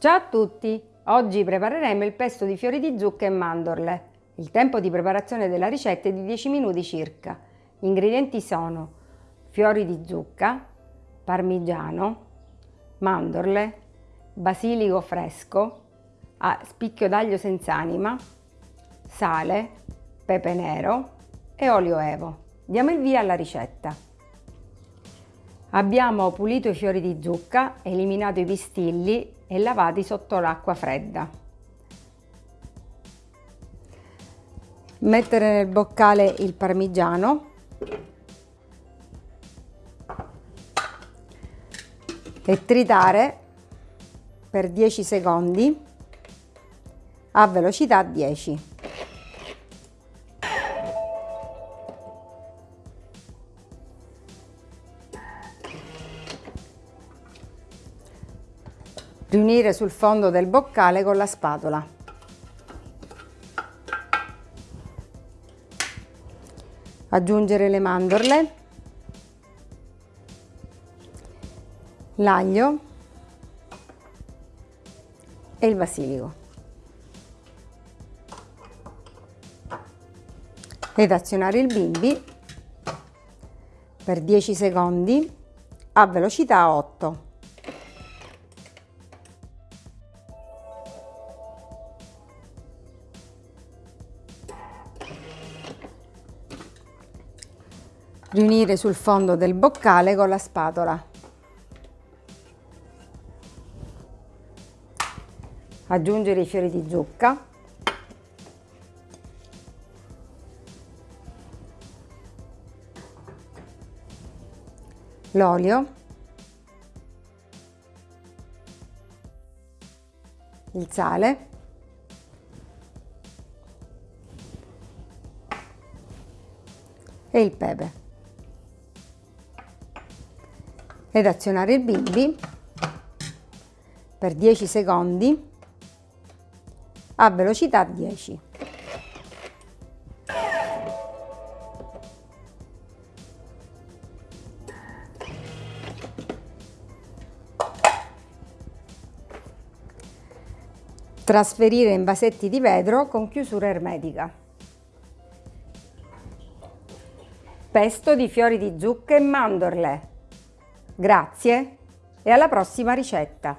Ciao a tutti! Oggi prepareremo il pesto di fiori di zucca e mandorle. Il tempo di preparazione della ricetta è di 10 minuti circa. Gli ingredienti sono fiori di zucca, parmigiano, mandorle, basilico fresco, spicchio d'aglio senza anima, sale, pepe nero e olio evo. Diamo il via alla ricetta. Abbiamo pulito i fiori di zucca, eliminato i pistilli e lavati sotto l'acqua fredda. Mettere nel boccale il parmigiano e tritare per 10 secondi a velocità 10. Riunire sul fondo del boccale con la spatola. Aggiungere le mandorle, l'aglio e il basilico. Ed azionare il bimbi per 10 secondi a velocità 8. Riunire sul fondo del boccale con la spatola. Aggiungere i fiori di zucca. L'olio. Il sale. e il pepe ed azionare il bimbi per 10 secondi a velocità 10. Trasferire in vasetti di vetro con chiusura ermetica. Pesto di fiori di zucca e mandorle. Grazie e alla prossima ricetta!